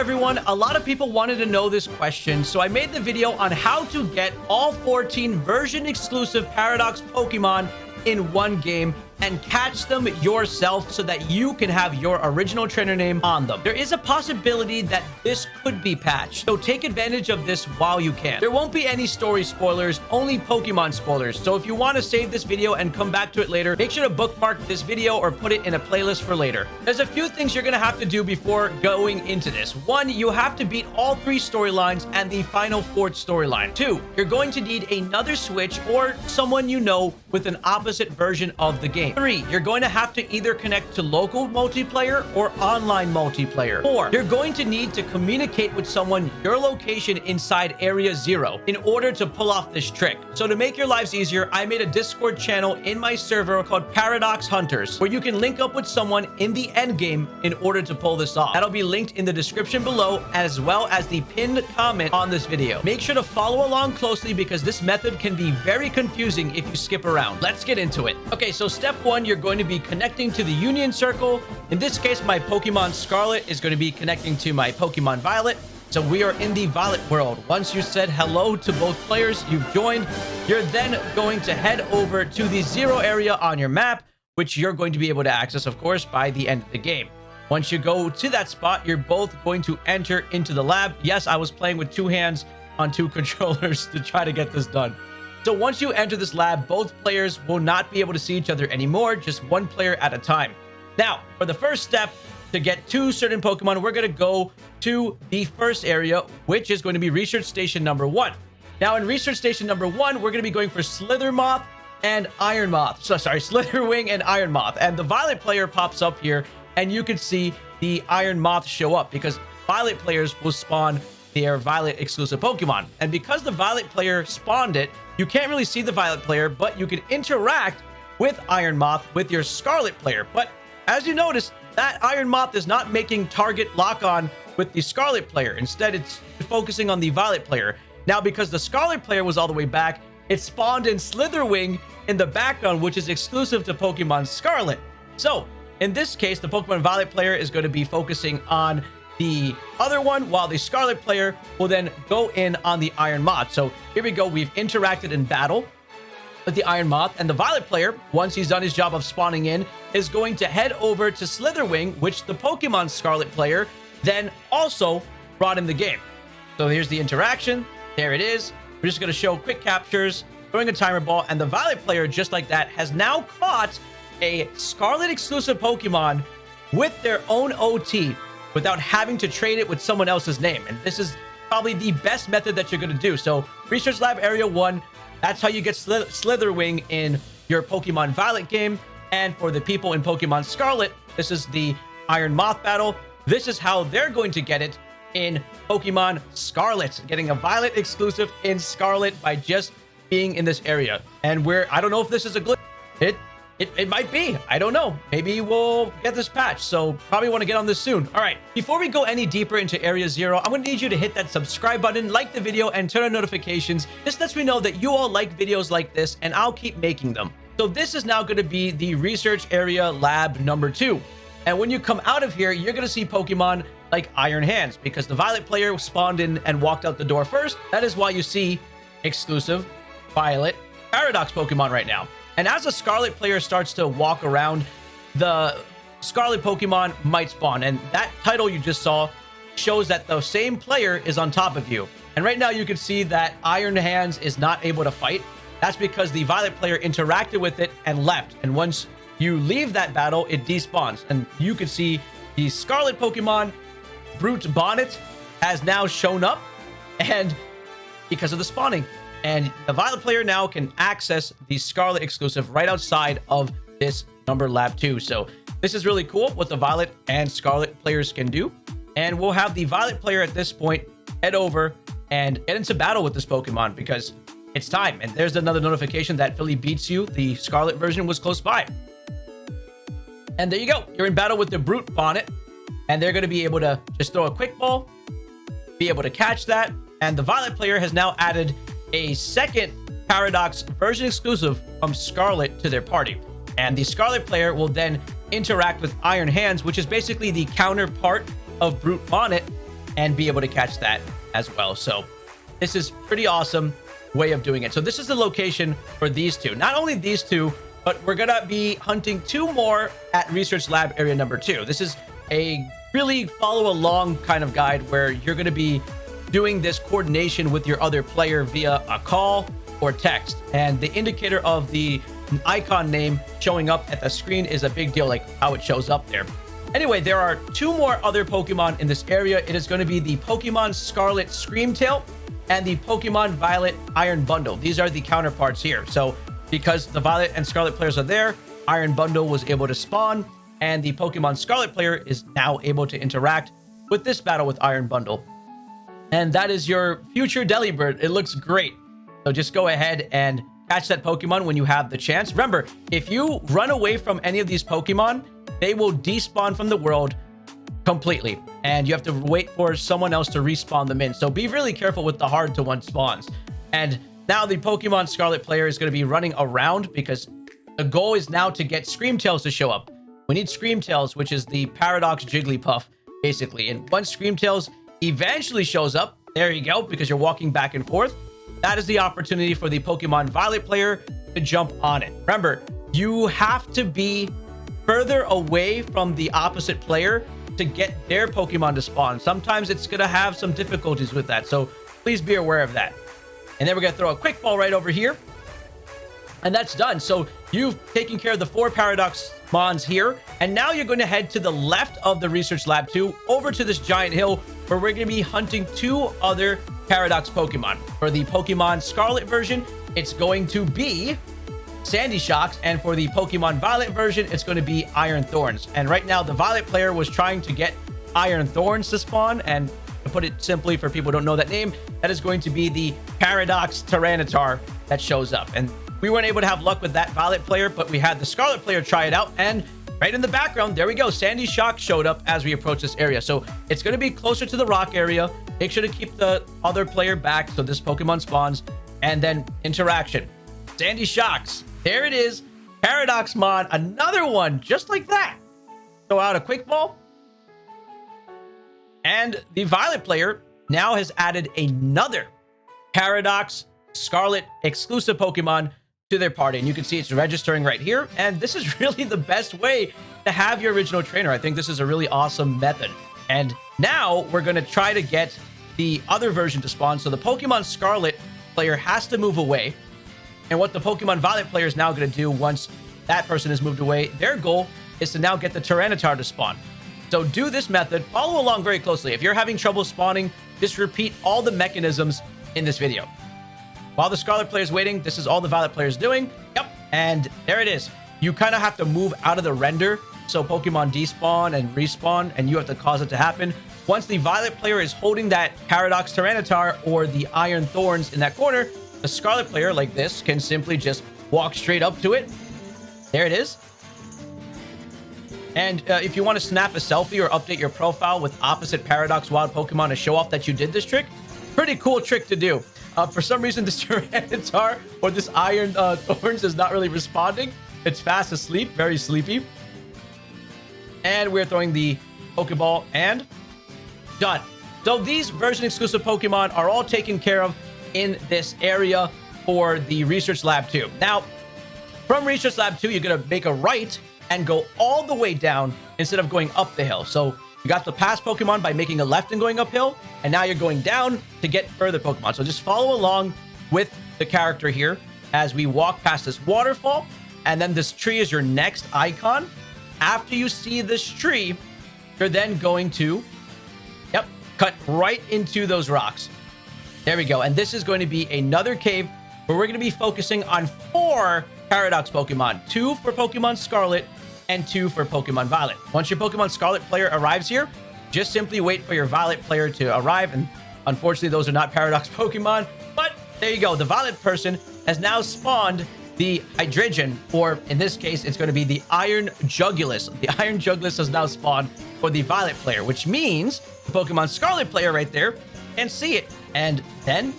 everyone. A lot of people wanted to know this question, so I made the video on how to get all 14 version exclusive Paradox Pokemon in one game and catch them yourself so that you can have your original trainer name on them. There is a possibility that this could be patched, so take advantage of this while you can. There won't be any story spoilers, only Pokemon spoilers. So if you want to save this video and come back to it later, make sure to bookmark this video or put it in a playlist for later. There's a few things you're going to have to do before going into this. One, you have to beat all three storylines and the final fourth storyline. Two, you're going to need another Switch or someone you know with an opposite version of the game. Three, you're going to have to either connect to local multiplayer or online multiplayer. Four, you're going to need to communicate with someone your location inside Area Zero in order to pull off this trick. So to make your lives easier, I made a Discord channel in my server called Paradox Hunters, where you can link up with someone in the end game in order to pull this off. That'll be linked in the description below, as well as the pinned comment on this video. Make sure to follow along closely because this method can be very confusing if you skip around. Let's get into it. Okay, so step one, you're going to be connecting to the Union Circle. In this case, my Pokemon Scarlet is going to be connecting to my Pokemon Violet. So we are in the Violet world. Once you said hello to both players, you've joined. You're then going to head over to the zero area on your map, which you're going to be able to access, of course, by the end of the game. Once you go to that spot, you're both going to enter into the lab. Yes, I was playing with two hands on two controllers to try to get this done. So once you enter this lab, both players will not be able to see each other anymore, just one player at a time. Now, for the first step, to get to certain Pokemon, we're going to go to the first area, which is going to be Research Station number one. Now, in Research Station number one, we're going to be going for Slither Moth and Iron Moth. So, sorry, Slitherwing and Iron Moth. And the Violet player pops up here, and you can see the Iron Moth show up because Violet players will spawn their Violet exclusive Pokemon. And because the Violet player spawned it, you can't really see the Violet player, but you can interact with Iron Moth with your Scarlet player. But as you notice, that Iron Moth is not making target lock-on with the Scarlet player. Instead, it's focusing on the Violet player. Now, because the Scarlet player was all the way back, it spawned in Slitherwing in the background, which is exclusive to Pokemon Scarlet. So, in this case, the Pokemon Violet player is going to be focusing on the other one, while the Scarlet player will then go in on the Iron Moth. So here we go. We've interacted in battle with the Iron Moth, and the Violet player, once he's done his job of spawning in, is going to head over to Slitherwing, which the Pokemon Scarlet player then also brought in the game. So here's the interaction. There it is. We're just going to show quick captures, throwing a timer ball, and the Violet player, just like that, has now caught a Scarlet exclusive Pokemon with their own OT without having to trade it with someone else's name. And this is probably the best method that you're going to do. So Research Lab Area 1, that's how you get Slither Slitherwing in your Pokemon Violet game. And for the people in Pokemon Scarlet, this is the Iron Moth battle. This is how they're going to get it in Pokemon Scarlet, getting a Violet exclusive in Scarlet by just being in this area. And we're, I don't know if this is a glitch. It it, it might be. I don't know. Maybe we'll get this patch. So probably want to get on this soon. All right. Before we go any deeper into Area Zero, I'm going to need you to hit that subscribe button, like the video, and turn on notifications. This lets me know that you all like videos like this, and I'll keep making them. So this is now going to be the research area lab number two. And when you come out of here, you're going to see Pokemon like Iron Hands because the Violet player spawned in and walked out the door first. That is why you see exclusive Violet Paradox Pokemon right now. And as a Scarlet player starts to walk around, the Scarlet Pokemon might spawn. And that title you just saw shows that the same player is on top of you. And right now you can see that Iron Hands is not able to fight. That's because the Violet player interacted with it and left. And once you leave that battle, it despawns. And you can see the Scarlet Pokemon, Brute Bonnet, has now shown up. And because of the spawning. And the Violet player now can access the Scarlet exclusive right outside of this number lab 2. So this is really cool what the Violet and Scarlet players can do. And we'll have the Violet player at this point head over and get into battle with this Pokemon because it's time. And there's another notification that Philly beats you. The Scarlet version was close by. And there you go. You're in battle with the Brute Bonnet. And they're going to be able to just throw a quick ball, be able to catch that. And the Violet player has now added a second Paradox version exclusive from Scarlet to their party. And the Scarlet player will then interact with Iron Hands, which is basically the counterpart of Brute Bonnet. and be able to catch that as well. So this is pretty awesome way of doing it. So this is the location for these two. Not only these two, but we're going to be hunting two more at Research Lab Area number two. This is a really follow along kind of guide where you're going to be doing this coordination with your other player via a call or text. And the indicator of the icon name showing up at the screen is a big deal, like how it shows up there. Anyway, there are two more other Pokemon in this area. It is going to be the Pokemon Scarlet Screamtail and the Pokemon Violet Iron Bundle. These are the counterparts here. So because the Violet and Scarlet players are there, Iron Bundle was able to spawn, and the Pokemon Scarlet player is now able to interact with this battle with Iron Bundle. And that is your future Delibird. It looks great. So just go ahead and catch that Pokemon when you have the chance. Remember, if you run away from any of these Pokemon, they will despawn from the world completely. And you have to wait for someone else to respawn them in. So be really careful with the hard to one spawns. And now the Pokemon Scarlet player is going to be running around because the goal is now to get Screamtails to show up. We need Screamtails, which is the Paradox Jigglypuff, basically. And once Screamtails eventually shows up, there you go, because you're walking back and forth, that is the opportunity for the Pokemon Violet player to jump on it. Remember, you have to be further away from the opposite player to get their Pokemon to spawn. Sometimes it's going to have some difficulties with that, so please be aware of that. And then we're going to throw a quick ball right over here. And that's done. So you've taken care of the four Paradox Mons here. And now you're going to head to the left of the Research Lab 2 over to this giant hill where we're going to be hunting two other Paradox Pokemon. For the Pokemon Scarlet version, it's going to be Sandy Shocks. And for the Pokemon Violet version, it's going to be Iron Thorns. And right now, the Violet player was trying to get Iron Thorns to spawn. And to put it simply for people who don't know that name, that is going to be the Paradox Tyranitar that shows up. And we weren't able to have luck with that Violet player, but we had the Scarlet player try it out. And right in the background, there we go. Sandy Shock showed up as we approach this area. So it's going to be closer to the rock area. Make sure to keep the other player back so this Pokemon spawns. And then interaction. Sandy Shocks. There it is. Paradox Mon. Another one just like that. Throw out a quick ball. And the Violet player now has added another Paradox Scarlet exclusive Pokemon to their party. And you can see it's registering right here. And this is really the best way to have your original trainer. I think this is a really awesome method. And now we're going to try to get the other version to spawn. So the Pokemon Scarlet player has to move away. And what the Pokemon Violet player is now going to do once that person has moved away, their goal is to now get the Tyranitar to spawn. So do this method, follow along very closely. If you're having trouble spawning, just repeat all the mechanisms in this video. While the Scarlet player is waiting, this is all the Violet player is doing. Yep, and there it is. You kind of have to move out of the render so Pokemon despawn and respawn, and you have to cause it to happen. Once the Violet player is holding that Paradox Tyranitar or the Iron Thorns in that corner, the Scarlet player, like this, can simply just walk straight up to it. There it is. And uh, if you want to snap a selfie or update your profile with opposite Paradox Wild Pokemon to show off that you did this trick, pretty cool trick to do. Uh, for some reason, this Tyranitar or this Iron uh, Thorns is not really responding. It's fast asleep, very sleepy. And we're throwing the Pokeball and done. So these version exclusive Pokemon are all taken care of in this area for the Research Lab 2. Now, from Research Lab 2, you're going to make a right and go all the way down instead of going up the hill. So you got the past Pokemon by making a left and going uphill, and now you're going down to get further Pokemon. So just follow along with the character here as we walk past this waterfall, and then this tree is your next icon. After you see this tree, you're then going to, yep, cut right into those rocks. There we go. And this is going to be another cave where we're going to be focusing on four Paradox Pokemon. Two for Pokemon Scarlet and two for Pokemon Violet. Once your Pokemon Scarlet player arrives here, just simply wait for your Violet player to arrive. And unfortunately, those are not Paradox Pokemon. But there you go. The Violet person has now spawned the Hydreigon, or in this case, it's going to be the Iron Jugulis. The Iron Jugulis has now spawned for the Violet player, which means the Pokemon Scarlet player right there can see it and then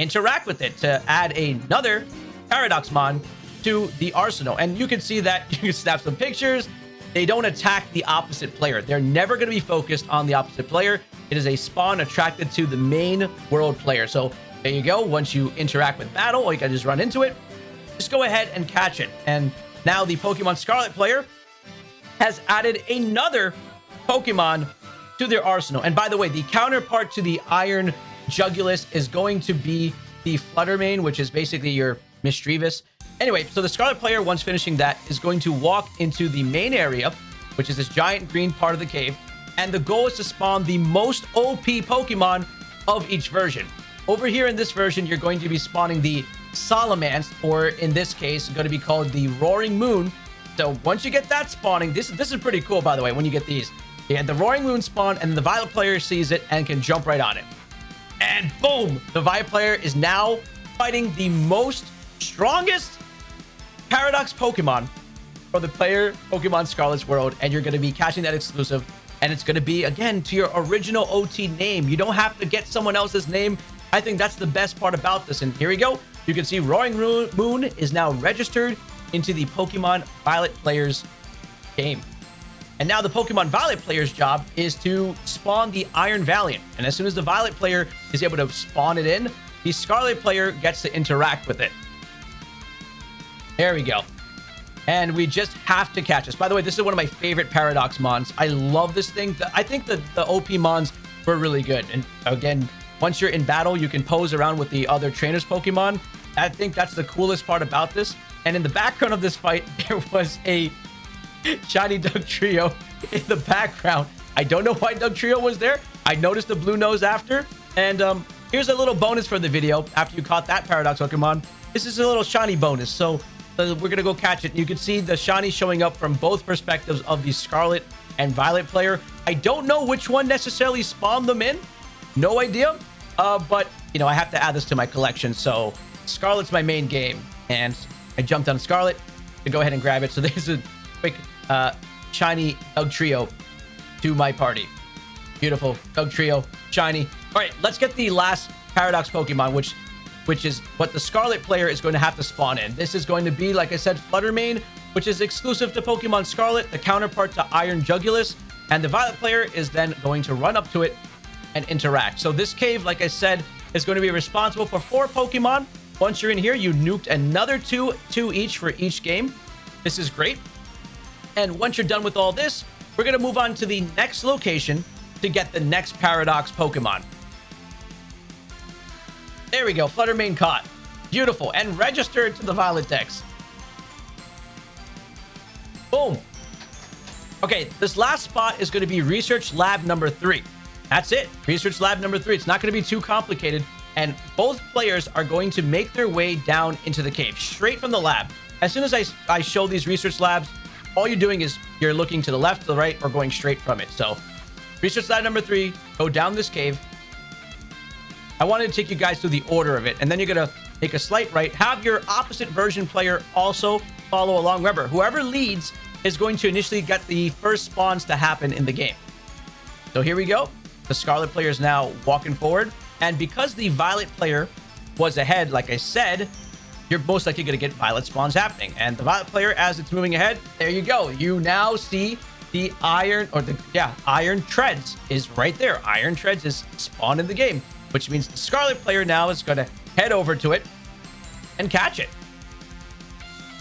interact with it to add another Paradoxmon to the arsenal. And you can see that you can snap some pictures. They don't attack the opposite player. They're never going to be focused on the opposite player. it is a spawn attracted to the main world player. So there you go. Once you interact with battle, or you can just run into it, just go ahead and catch it. And now the Pokemon Scarlet player has added another Pokemon to their arsenal. And by the way, the counterpart to the Iron Jugulis is going to be the Fluttermane, which is basically your Misdreavus. Anyway, so the Scarlet player, once finishing that, is going to walk into the main area, which is this giant green part of the cave. And the goal is to spawn the most OP Pokemon of each version. Over here in this version, you're going to be spawning the Salamence, or in this case, going to be called the Roaring Moon. So once you get that spawning, this, this is pretty cool, by the way, when you get these. You the Roaring Moon spawn, and the Violet player sees it and can jump right on it. And boom, the Violet player is now fighting the most strongest Paradox Pokemon for the player Pokemon Scarlet's world, and you're going to be catching that exclusive. And it's going to be, again, to your original OT name. You don't have to get someone else's name. I think that's the best part about this. And here we go. You can see Roaring Moon is now registered into the Pokemon Violet player's game. And now the Pokemon Violet player's job is to spawn the Iron Valiant. And as soon as the Violet player is able to spawn it in, the Scarlet player gets to interact with it. There we go. And we just have to catch this. By the way, this is one of my favorite Paradox Mons. I love this thing. I think the, the OP Mons were really good. And again, once you're in battle, you can pose around with the other trainers Pokemon. I think that's the coolest part about this. And in the background of this fight, there was a Shiny Dugtrio in the background. I don't know why Dugtrio was there. I noticed the blue nose after. And um, here's a little bonus for the video after you caught that Paradox Pokemon. This is a little shiny bonus. So we're going to go catch it. You can see the shiny showing up from both perspectives of the Scarlet and Violet player. I don't know which one necessarily spawned them in. No idea. Uh, but, you know, I have to add this to my collection. So Scarlet's my main game. And I jumped on Scarlet to go ahead and grab it. So there's a quick uh, shiny Dugtrio to my party. Beautiful. Dugtrio. Shiny. All right, let's get the last Paradox Pokemon, which which is what the Scarlet player is going to have to spawn in. This is going to be, like I said, Fluttermane, which is exclusive to Pokemon Scarlet, the counterpart to Iron Jugulis, and the Violet player is then going to run up to it and interact. So this cave, like I said, is going to be responsible for four Pokemon. Once you're in here, you nuked another two, two each for each game. This is great. And once you're done with all this, we're going to move on to the next location to get the next Paradox Pokemon. There we go. Fluttermane caught. Beautiful. And registered to the Violet Dex. Boom. Okay, this last spot is going to be Research Lab number three. That's it. Research Lab number three. It's not going to be too complicated. And both players are going to make their way down into the cave, straight from the lab. As soon as I, I show these research labs, all you're doing is you're looking to the left, to the right, or going straight from it. So, research lab number three, go down this cave. I wanted to take you guys through the order of it, and then you're going to take a slight right. Have your opposite version player also follow along. Remember, whoever leads is going to initially get the first spawns to happen in the game. So here we go. The Scarlet player is now walking forward. And because the Violet player was ahead, like I said, you're most likely going to get Violet spawns happening. And the Violet player, as it's moving ahead, there you go. You now see the Iron, or the, yeah, Iron Treads is right there. Iron Treads is spawned in the game, which means the Scarlet player now is going to head over to it and catch it.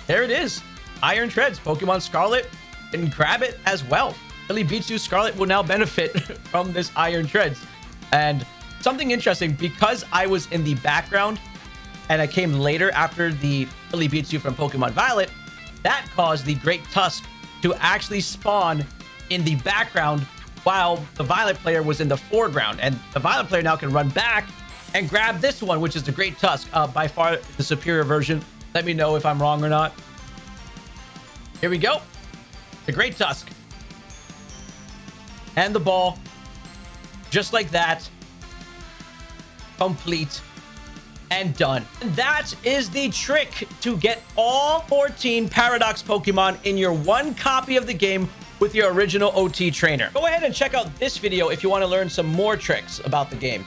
There it is. Iron Treads, Pokemon Scarlet, and grab it as well. Philly Beats You Scarlet will now benefit from this Iron Treads. And something interesting, because I was in the background and I came later after the Philly Beats You from Pokemon Violet, that caused the Great Tusk to actually spawn in the background while the Violet player was in the foreground. And the Violet player now can run back and grab this one, which is the Great Tusk, uh, by far the superior version. Let me know if I'm wrong or not. Here we go. The Great Tusk. And the ball. Just like that. Complete and done. And that is the trick to get all 14 Paradox Pokemon in your one copy of the game with your original OT trainer. Go ahead and check out this video if you want to learn some more tricks about the game.